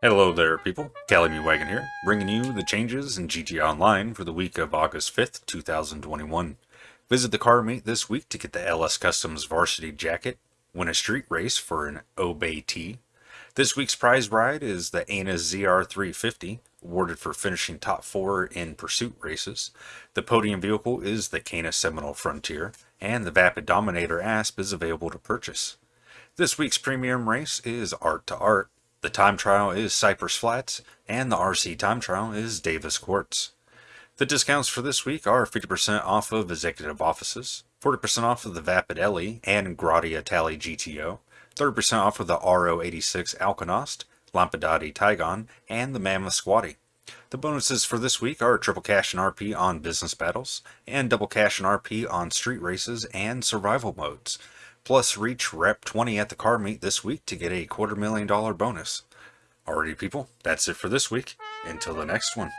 Hello there, people. Cali Wagon here, bringing you the changes in GTA Online for the week of August 5th, 2021. Visit the car meet this week to get the LS Customs Varsity Jacket, win a street race for an Obey T. This week's prize ride is the Annis ZR350, awarded for finishing top four in pursuit races. The podium vehicle is the Canis Seminole Frontier, and the Vapid Dominator Asp is available to purchase. This week's premium race is Art to Art, the time trial is Cypress Flats, and the RC time trial is Davis Quartz. The discounts for this week are 50% off of executive offices, 40% off of the Vapid Ellie and Grotti Itali GTO, 30% off of the RO86 Alkonost, Lampadati Tigon, and the Mammoth Squaddie. The bonuses for this week are triple cash and RP on business battles, and double cash and RP on street races and survival modes. Plus, reach Rep 20 at the car meet this week to get a quarter million dollar bonus. Alrighty, people, that's it for this week. Until the next one.